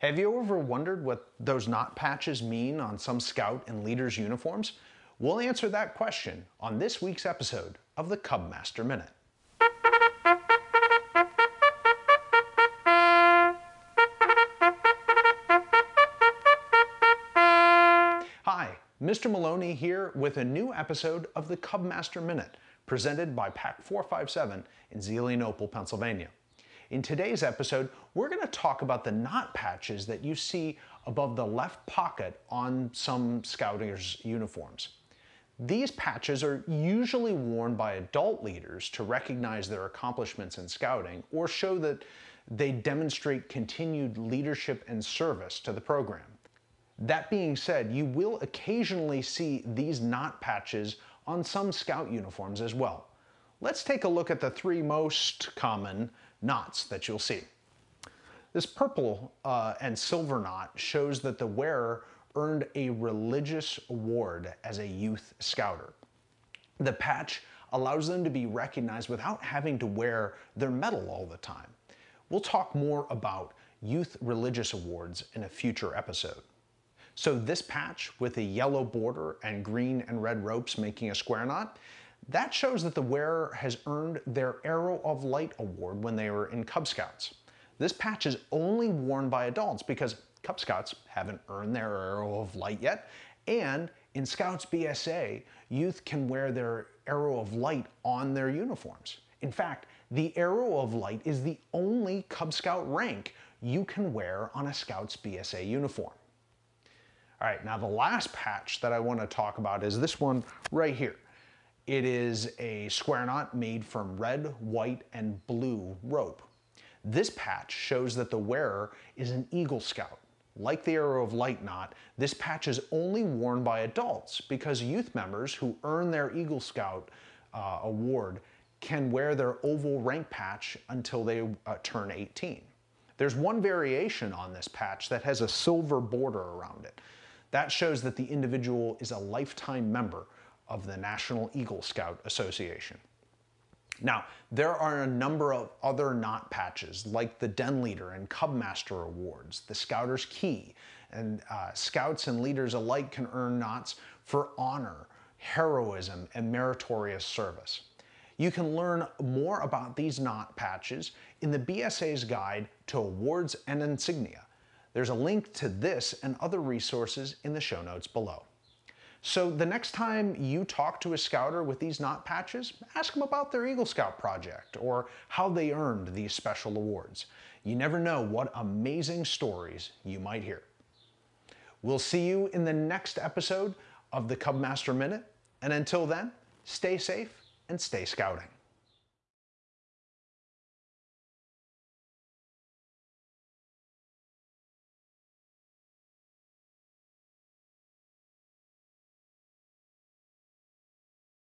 Have you ever wondered what those knot patches mean on some scout and leader's uniforms? We'll answer that question on this week's episode of the Cubmaster Minute. Hi, Mr. Maloney here with a new episode of the Cubmaster Minute, presented by Pack 457 in Zelienople, Pennsylvania. In today's episode, we're going to talk about the knot patches that you see above the left pocket on some scouters' uniforms. These patches are usually worn by adult leaders to recognize their accomplishments in scouting or show that they demonstrate continued leadership and service to the program. That being said, you will occasionally see these knot patches on some scout uniforms as well. Let's take a look at the three most common knots that you'll see. This purple uh, and silver knot shows that the wearer earned a religious award as a youth scouter. The patch allows them to be recognized without having to wear their medal all the time. We'll talk more about youth religious awards in a future episode. So this patch with a yellow border and green and red ropes making a square knot that shows that the wearer has earned their Arrow of Light award when they were in Cub Scouts. This patch is only worn by adults because Cub Scouts haven't earned their Arrow of Light yet, and in Scouts BSA, youth can wear their Arrow of Light on their uniforms. In fact, the Arrow of Light is the only Cub Scout rank you can wear on a Scouts BSA uniform. All right, now the last patch that I want to talk about is this one right here. It is a square knot made from red, white, and blue rope. This patch shows that the wearer is an Eagle Scout. Like the Arrow of Light knot, this patch is only worn by adults because youth members who earn their Eagle Scout uh, award can wear their oval rank patch until they uh, turn 18. There's one variation on this patch that has a silver border around it. That shows that the individual is a lifetime member of the National Eagle Scout Association. Now, there are a number of other knot patches like the Den Leader and Cub Master Awards, the Scouter's Key, and uh, scouts and leaders alike can earn knots for honor, heroism, and meritorious service. You can learn more about these knot patches in the BSA's Guide to Awards and Insignia. There's a link to this and other resources in the show notes below. So the next time you talk to a scouter with these knot patches, ask them about their Eagle Scout project or how they earned these special awards. You never know what amazing stories you might hear. We'll see you in the next episode of the Cubmaster Minute, and until then, stay safe and stay scouting.